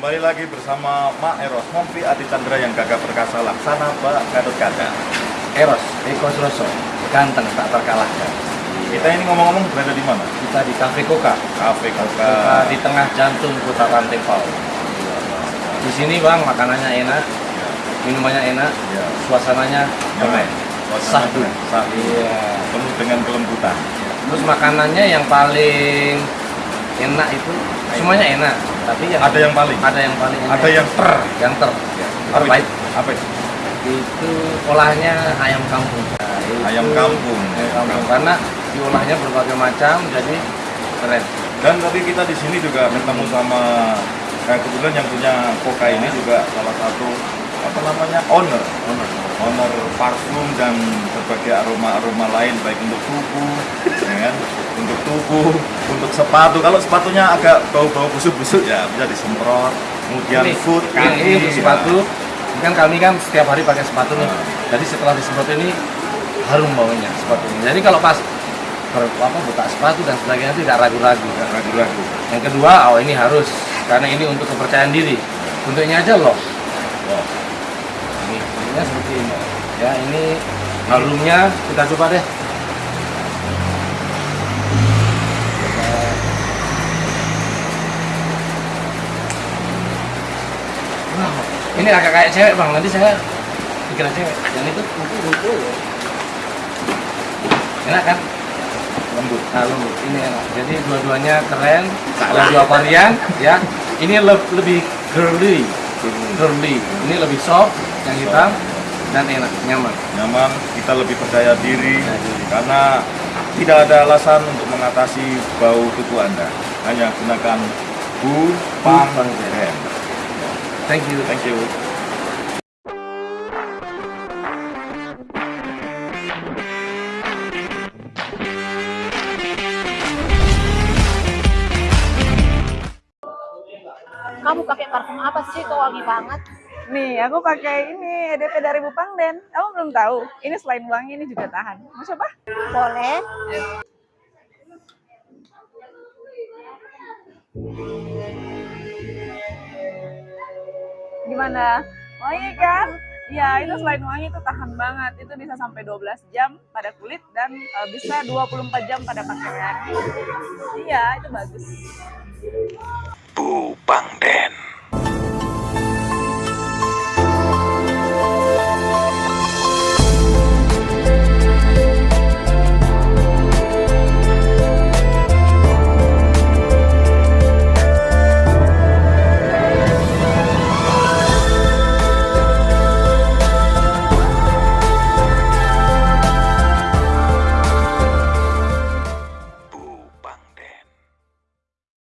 Kembali lagi bersama Mak Eros Mompi Adi Chandra yang gagah perkasa laksana Mbak Gatot Kaca. Eros, Eko Suroso, ganteng tak terkalahkan. Kita ini ngomong-ngomong berada di mana? Kita di Cafe Koka, Cafe Koka Koka. di tengah jantung putaran Tepal. Di sini bang, makanannya enak, Ya, minumannya enak, ya. suasananya. Suasana Sahdu. Sahdu. Iya. Penuh dengan kelembutan. Terus makanannya yang paling enak itu semuanya enak, tapi yang Ada yang paling? ada yang paling. Ada yang ter. yang ter Ya. terbaik? Apa itu? itu olahnya ayam kampung. Nah, Ayam kampung. Ayam kampung karena diolahnya berbagai macam jadi keren. Dan tadi kita di sini juga ketemu sama eh, kebetulan yang punya Koka ini juga salah satu apa namanya owner owner parfum dan berbagai aroma-aroma lain baik untuk tubuh, ya kan? untuk tubuh, untuk sepatu. Kalau sepatunya agak bau-bau busuk-busuk ya bisa disemprot. Kemudian Ini, food, ini, ini untuk ya. sepatu. Ini kan kami kan setiap hari pakai sepatu nih. Ah. Jadi setelah disemprot ini harum baunya sepatu ini. Jadi kalau pas ber, apa, buka sepatu dan sebagainya tidak ragu-ragu. Nggak ragu-ragu. Yang kedua, oh ini harus karena ini untuk kepercayaan diri. Bentuknya aja loh. Bentuknya seperti ini. Ya ini harumnya kita coba deh. Wow, ini agak kayak cewek bang. Nanti saya dikira cewek. Yang itu kuku kuku. Enak kan? Lembut. Nah, lembut. Ini enak. Jadi dua-duanya keren. Ada dua varian, ya. Ini le- lebih girly, girly. Ini lebih soft, yang hitam dan enak, nyaman. Nyaman, kita lebih percaya diri karena tidak ada alasan untuk mengatasi bau tubuh Anda. Hanya gunakan Bu Pang. Thank you. Thank you. Kamu pakai parfum apa sih? Kok wangi banget? Nih, aku pakai ini EDP dari Bupangden. Kamu belum tahu? Ini selain wangi, ini juga tahan. Mau coba? Boleh. Gimana? Wangi kan? Ya, itu selain wangi itu tahan banget. Itu bisa sampai 12 jam pada kulit dan eh, bisa 24 jam pada pakaian. Iya, itu bagus. Bu Pang Den.